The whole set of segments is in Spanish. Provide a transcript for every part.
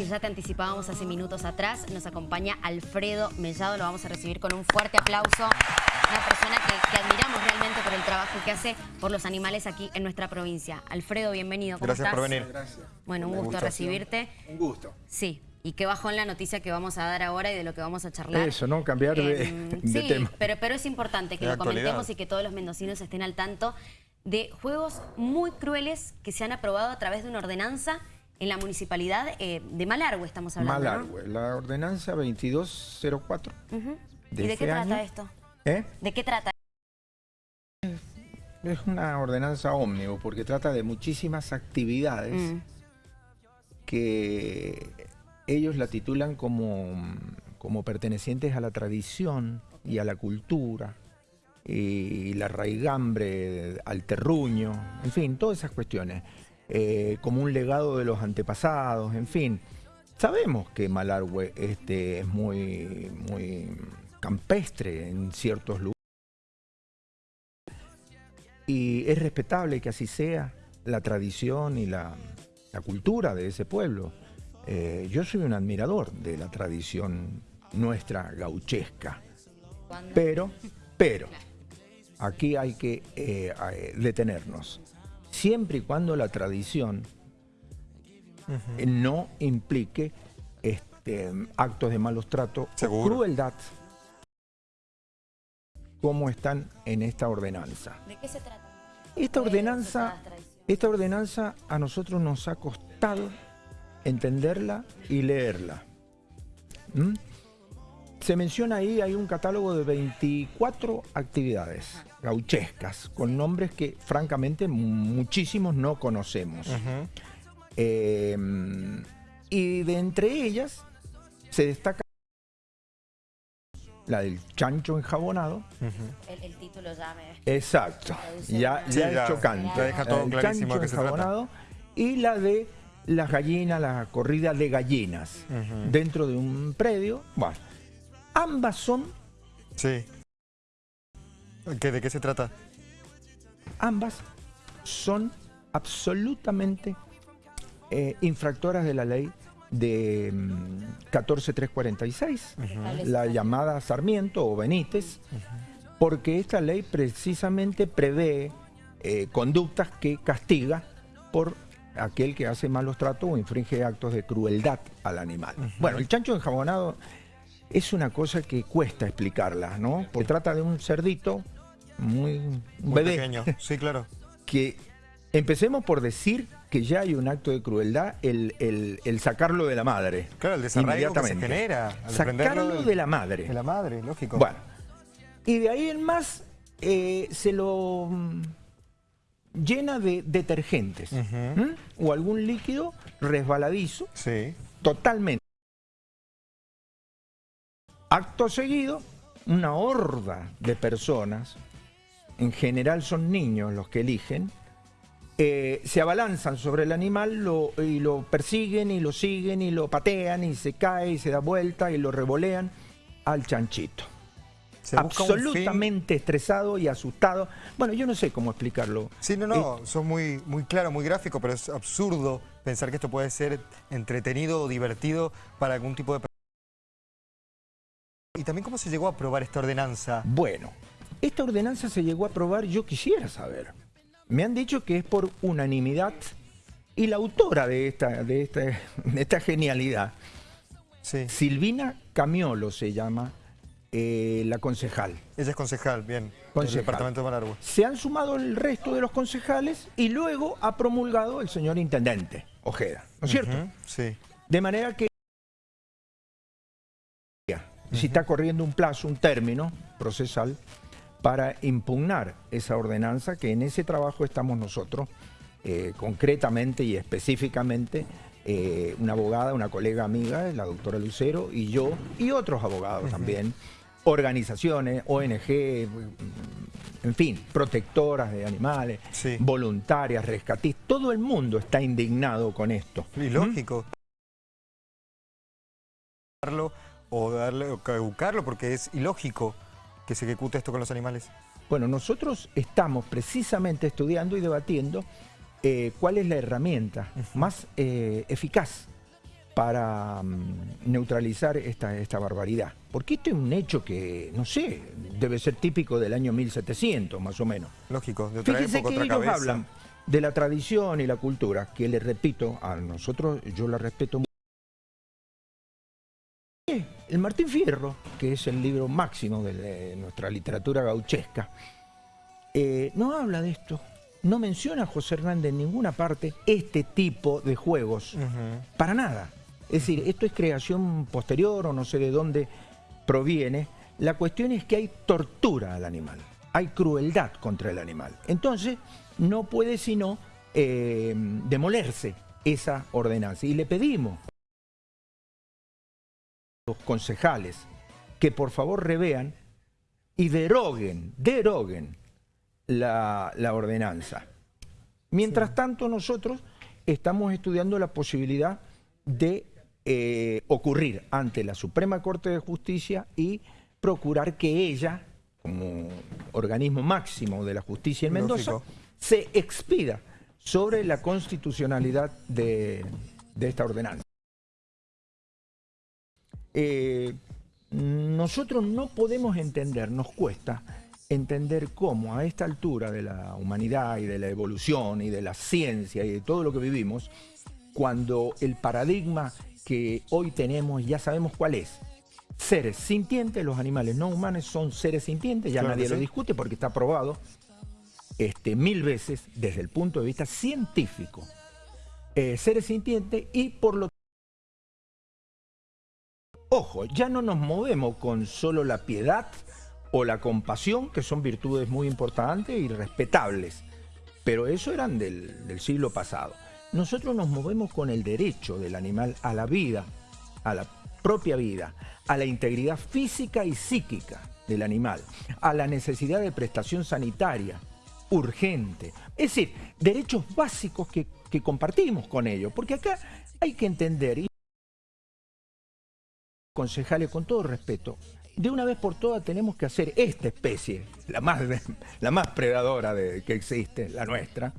y ya te anticipábamos hace minutos atrás, nos acompaña Alfredo Mellado, lo vamos a recibir con un fuerte aplauso. Una persona que, admiramos realmente por el trabajo que hace por los animales aquí en nuestra provincia. Alfredo, bienvenido, ¿cómo Gracias estás? por venir. Gracias. Bueno, un gusto recibirte. Un gusto. Sí, y qué bajón la noticia que vamos a dar ahora y de lo que vamos a charlar. Eso, ¿no? Cambiar de, Em, de sí, tema. Pero, pero es importante que De lo actualidad. comentemos y que todos los mendocinos estén al tanto de juegos muy crueles que se han aprobado a través de una ordenanza en la municipalidad eh, de Malargüe, estamos hablando, ¿no? Malargüe, la ordenanza 2204. Ujú. de ¿Y de este qué trata año. esto? ¿Eh? ¿De qué trata? Es una ordenanza ómnibus porque trata de muchísimas actividades Mm. que ellos la titulan como, como pertenecientes a la tradición y a la cultura y la raigambre al terruño, en fin, todas esas cuestiones, eh, como un legado de los antepasados, en fin. Sabemos que Malargüe este, es muy, muy campestre en ciertos lugares y es respetable que así sea la tradición y la, la cultura de ese pueblo. Eh, yo soy un admirador de la tradición nuestra gauchesca, pero, pero, aquí hay que eh, detenernos. Siempre y cuando la tradición eh, no implique este, actos de malos tratos o crueldad como están en esta ordenanza. ¿De qué se trata? Esta ¿Qué ordenanza, esta ordenanza a nosotros nos ha costado entenderla y leerla. ¿Mm? Se menciona ahí, hay un catálogo de 24 actividades gauchescas, con nombres que francamente muchísimos no conocemos. Eh, y de entre ellas se destaca la del chancho enjabonado. El, el título ya me... Exacto, ya, Sí, ya ya, es chocante. ya deja todo El clarísimo chancho se trata. enjabonado y la de las gallinas, la corrida de gallinas dentro de un predio. Bueno, ambas son, Sí. ¿Qué, ¿De qué se trata? ambas son absolutamente eh, infractoras de la ley de mm, 14346, la llamada Sarmiento o Benítez, porque esta ley precisamente prevé eh, conductas que castiga por aquel que hace malos tratos o infringe actos de crueldad al animal. Bueno, el chancho enjabonado es una cosa que cuesta explicarla, ¿no? Porque trata de un cerdito muy, un Muy bebé pequeño. Sí, claro. que empecemos por decir que ya hay un acto de crueldad el, el- el sacarlo de la madre. Claro, el desarraigo que se genera. al Sacarlo del- de la madre. De la madre, lógico. Bueno, y de ahí en más eh, se lo mm, llena de detergentes o algún líquido resbaladizo Sí. totalmente. Acto seguido, una horda de personas, en general son niños los que eligen, eh, se abalanzan sobre el animal lo- y lo persiguen y lo siguen y lo patean y se cae y se da vuelta y lo revolean al chanchito. Se Absolutamente estresado y asustado. Bueno, yo no sé cómo explicarlo. Sí, no, no, sos muy, muy claro, muy gráfico, pero es absurdo pensar que esto puede ser entretenido o divertido para algún tipo de... Y también cómo se llegó a aprobar esta ordenanza. Bueno, esta ordenanza se llegó a aprobar, yo quisiera saber. Me han dicho que es por unanimidad y la autora de esta, de esta, de esta genialidad, Sí, Silvina Camiolo se llama eh, la concejal. ella es concejal, bien, del Concejal. departamento de Malargüe. Se han sumado el resto de los concejales y luego ha promulgado el señor intendente Ojeda, ¿no es cierto? Sí. De manera que si está corriendo un plazo, un término procesal para impugnar esa ordenanza, que en ese trabajo estamos nosotros, eh, concretamente y específicamente, eh, una abogada, una colega amiga, la doctora Lucero, y yo, y otros abogados también, organizaciones, ONG, en fin, protectoras de animales, Sí. voluntarias, rescatistas, todo el mundo está indignado con esto. Y lógico. O darle o caducarlo porque es ilógico que se ejecute esto con los animales. Bueno, nosotros estamos precisamente estudiando y debatiendo eh, cuál es la herramienta más eh, eficaz para mm, neutralizar esta, esta barbaridad. Porque esto es un hecho que, no sé, debe ser típico del año 1700, más o menos. Lógico, de otra Fíjense época, que otra ellos cabeza. hablan de la tradición y la cultura, que les repito, a nosotros yo la respeto mucho. El Martín Fierro, que es el libro máximo de, de nuestra literatura gauchesca, eh, no habla de esto. No menciona a José Hernández en ninguna parte este tipo de juegos. Para nada. Es decir, esto es creación posterior o no sé de dónde proviene. La cuestión es que hay tortura al animal, hay crueldad contra el animal. Entonces, no puede sino eh, demolerse esa ordenanza. Y le pedimos los concejales que por favor revean y deroguen, deroguen la, la ordenanza. Mientras tanto, nosotros estamos estudiando la posibilidad de eh, ocurrir ante la Suprema Corte de Justicia y procurar que ella, como organismo máximo de la justicia en Mendoza, Lógico. se expida sobre la constitucionalidad de, de esta ordenanza. Eh, nosotros no podemos entender, nos cuesta entender cómo a esta altura de la humanidad y de la evolución y de la ciencia y de todo lo que vivimos, cuando el paradigma que hoy tenemos ya sabemos cuál es. Seres sintientes, los animales no humanos son seres sintientes, ya Claro nadie lo discute porque está probado este, mil veces desde el punto de vista científico. Eh, seres sintientes y por lo Ojo, ya no nos movemos con solo la piedad o la compasión, que son virtudes muy importantes y respetables, pero eso eran del, siglo pasado. Nosotros nos movemos con el derecho del animal a la vida, a la propia vida, a la integridad física y psíquica del animal, a la necesidad de prestación sanitaria urgente. Es decir, derechos básicos que, que compartimos con ellos, porque acá hay que entender, concejales, con todo respeto, de una vez por todas tenemos que hacer esta especie, la más, la más predadora de, que existe, la nuestra,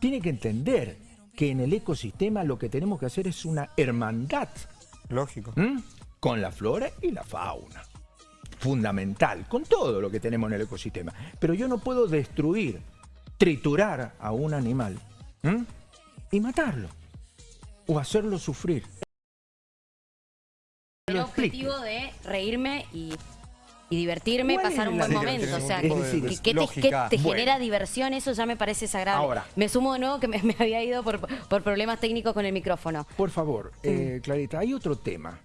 tiene que entender que en el ecosistema lo que tenemos que hacer es una hermandad Lógico. con la flora y la fauna. Fundamental, con todo lo que tenemos en el ecosistema. Pero yo no puedo destruir, triturar a un animal y matarlo o hacerlo sufrir. Objetivo de reírme y, y divertirme, ¿Cuál pasar un buen momento. O sea, que, te, lógica. que te Bueno. genera diversión, eso ya me parece sagrado. Ahora. Me sumo de nuevo que me, me había ido por, por problemas técnicos con el micrófono. Por favor, eh, Clarita, hay otro tema.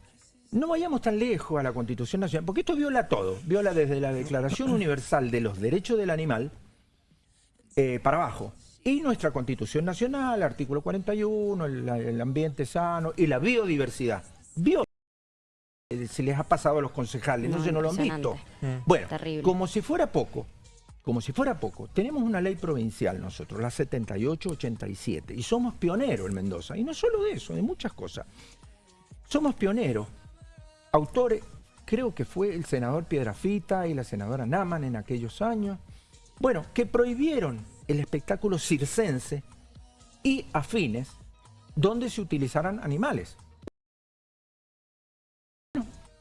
No vayamos tan lejos a la Constitución Nacional, porque esto viola todo. Viola desde la Declaración Universal de los Derechos del Animal eh, para abajo. Y nuestra Constitución Nacional, artículo 41, el, el ambiente sano y la biodiversidad. Bio se les ha pasado a los concejales, no, No, sé, no lo han visto. Bueno, Terrible. como si fuera poco, como si fuera poco, tenemos una ley provincial nosotros, la 78-87, y somos pioneros en Mendoza. Y no solo de eso, de muchas cosas. Somos pioneros. Autores, creo que fue el senador Piedrafita y la senadora Naman en aquellos años. Bueno, que prohibieron el espectáculo circense y afines donde se utilizaran animales.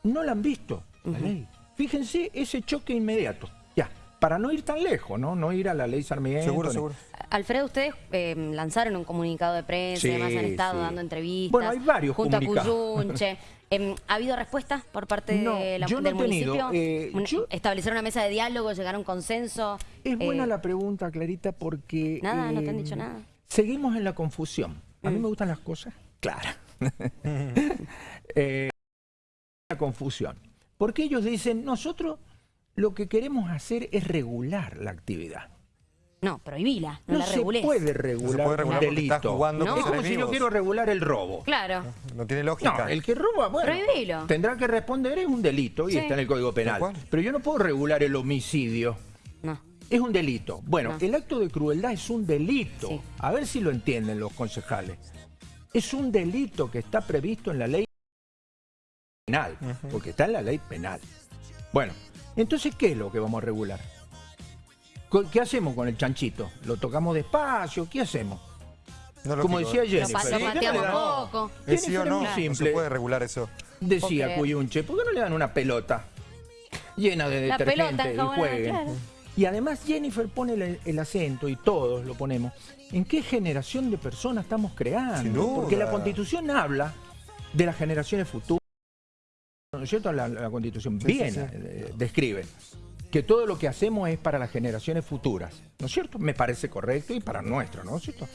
No, no la han visto, la ley. Fíjense ese choque inmediato. Ya, para no ir tan lejos, ¿no? No ir a la ley Sarmiento. Seguro, ni- seguro. Alfredo, ustedes eh, lanzaron un comunicado de prensa, Sí, además han estado sí. dando entrevistas. Bueno, hay varios junto a. Cuyunche. Em, ¿Ha habido respuestas por parte No, de la- yo no del he tenido, municipio? eh, yo- ¿Establecer una mesa de diálogo, llegar a un consenso? Es buena Eh, la pregunta, Clarita, porque... Nada, no te han eh, dicho nada. Mm. Seguimos en la confusión. A mí me gustan las cosas claras. Eh, la confusión. Porque ellos dicen, nosotros lo que queremos hacer es regular la actividad. No, prohibila, no, No, la se puede regular, No se puede regular un delito. estás jugando No. con Es como si yo quiero regular el robo. Claro. No tiene lógica. No, el que roba, bueno, Prohibilo. tendrá que responder, es un delito y Sí. está en el Código Penal. Pero yo no puedo regular el homicidio. No. Es un delito. Bueno, No. el acto de crueldad es un delito. Sí. A ver si lo entienden los concejales. Es un delito que está previsto en la ley penal, porque está en la ley penal. Bueno, entonces, ¿qué es lo que vamos a regular? ¿Qué hacemos con el chanchito? ¿Lo tocamos despacio? ¿Qué hacemos? No, Como decía pa- lo ¿por qué no le pateamos poco. Es sí o no, simple. se puede regular eso. Decía creer. Cuyunche, ¿por qué no le dan una pelota llena de La detergente pelota y jueguen? claro. Y además Jennifer pone el, el acento, y todos lo ponemos, en qué generación de personas estamos creando. Porque la Constitución habla de las generaciones futuras. ¿No es cierto? La, la Constitución Sí, bien sí, sí. eh, describe que todo lo que hacemos es para las generaciones futuras. ¿No es cierto? Me parece correcto y para nuestro, ¿no es cierto?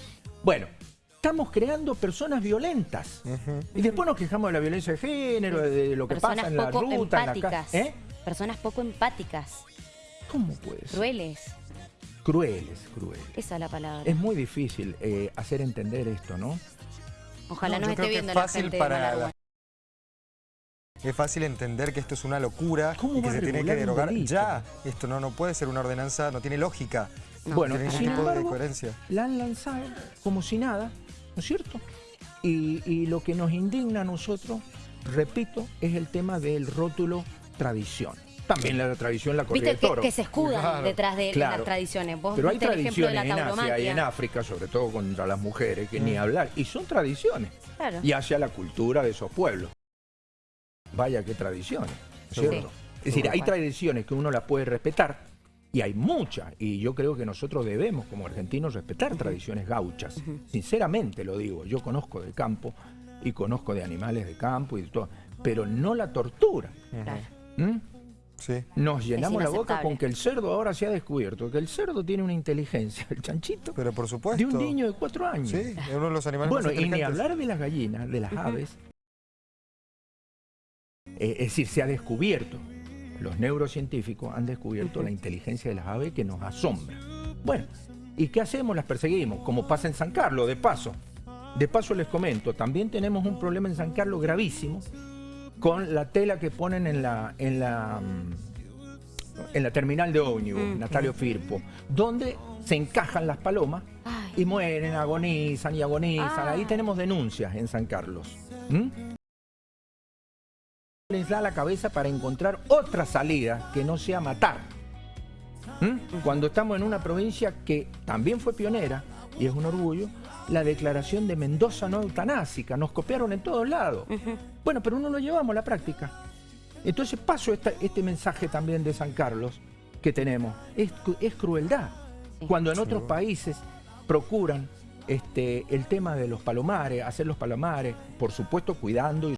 Bueno, estamos creando personas violentas. Y después nos quejamos de la violencia de género, de lo que Personas pasa en la ruta, en la empáticas. ¿Eh? Personas poco empáticas, ¿Cómo puede ser? crueles. Crueles, crueles. Esa es la palabra. Es muy difícil eh, hacer entender esto, ¿no? Ojalá No, nos esté creo que viendo es la fácil gente para de. Es fácil entender que esto es una locura ¿Cómo y que se tiene que derogar ya. Esto no, no puede ser una ordenanza, no tiene lógica. No, bueno, tiene sin de embargo, coherencia. la han lanzado como si nada, ¿no es cierto? Y, y lo que nos indigna a nosotros, repito, es el tema del rótulo tradición. También la tradición la corrida Viste de que, toro. que se escudan Claro. detrás de Claro. las tradiciones. Vos Pero hay viste el ejemplo de tradiciones la en Asia y en África, sobre todo contra las mujeres, que Mm. ni hablar. Y son tradiciones. Claro. Y hacia la cultura de esos pueblos. Vaya qué tradiciones, ¿no es Seguro. ¿cierto? Es decir, hay tradiciones que uno las puede respetar y hay muchas. Y yo creo que nosotros debemos, como argentinos, respetar tradiciones gauchas. Sinceramente lo digo. Yo conozco de campo y conozco de animales de campo y de todo. Pero no la tortura. Claro. ¿Mm? Sí. Nos llenamos la boca con que el cerdo ahora se ha descubierto, que el cerdo tiene una inteligencia, el chanchito, Pero por supuesto. de un niño de cuatro años. Sí, es uno de los animales Bueno, más y ni hablar de las gallinas, de las aves. Eh, es decir, se ha descubierto, los neurocientíficos han descubierto la inteligencia de las aves que nos asombra. Bueno, ¿y qué hacemos? Las perseguimos, como pasa en San Carlos, de paso. De paso les comento, también tenemos un problema en San Carlos gravísimo con la tela que ponen en la, en la, mm, en la terminal de ómnibus. Natalio Firpo, donde se encajan las palomas Ay. y mueren, agonizan y agonizan. Ah. Ahí tenemos denuncias en San Carlos. ¿Mm? Les da la cabeza para encontrar otra salida que no sea matar. ¿Mm? Cuando estamos en una provincia que también fue pionera, y es un orgullo, la declaración de Mendoza no eutanásica. Nos copiaron en todos lados. Bueno, pero no lo llevamos a la práctica. Entonces paso esta- este mensaje también de San Carlos que tenemos. Es, es crueldad. Sí. Cuando en otros países procuran este, el tema de los palomares, hacer los palomares, por supuesto cuidando y.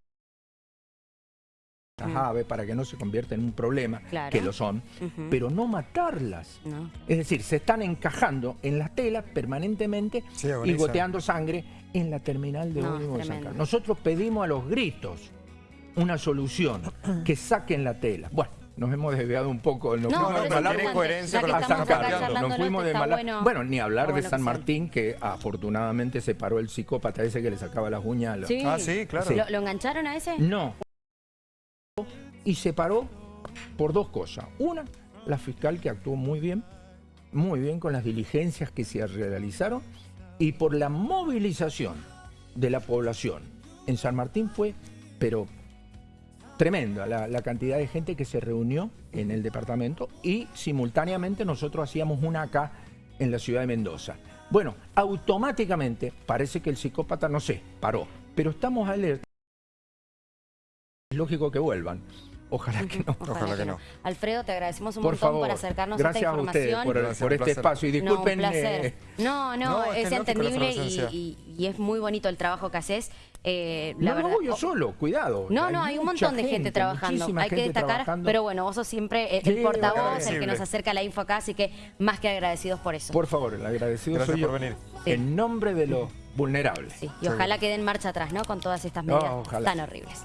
aves para que no se convierta en un problema, Claro. que lo son, pero no matarlas. No. Es decir, se están encajando en las telas permanentemente Sí, y goteando sangre en la terminal de No, de. Nosotros pedimos a los gritos una solución, que saquen la tela. Bueno, nos hemos desviado un poco. No, tiene Malargüe importante, coherencia con que lo que a San estamos acá Carlos. charlando, Nos fuimos de Mala- bueno- Bueno, ni hablar de San que Martín, que afortunadamente se paró el psicópata ese que le sacaba las uñas. a los- Sí. Ah, sí, claro. ¿Lo, lo engancharon a ese? No. Y se paró por dos cosas. Una, la fiscal que actuó muy bien, muy bien con las diligencias que se realizaron, y por la movilización de la población. En San Martín fue, pero tremenda la, cantidad de gente que se reunió en el departamento y simultáneamente nosotros hacíamos una acá en la ciudad de Mendoza. Bueno, automáticamente parece que el psicópata, no sé, paró, pero estamos alerta. Lógico que vuelvan. Ojalá que no. Ojalá que no. Alfredo, te agradecemos un Por montón favor, por acercarnos gracias esta a ustedes información. por, el- Gracias, por este espacio. Y No, disculpen. un placer. eh, No, no, No, es entendible y, efervescencia. y- y es muy bonito el trabajo que haces. Eh, la no lo verdad- hago yo oh, solo, cuidado. No, no, hay un montón de gente, trabajando. Hay que destacar, trabajando. pero bueno, vos sos siempre el, el Sí, portavoz, el que nos acerca la info acá, así que más que agradecidos por eso. Por favor, el agradecido Gracias soy yo. por venir. Sí. En nombre de los vulnerables. Sí, y ojalá quede en marcha atrás, ¿no? Con todas estas medidas tan horribles.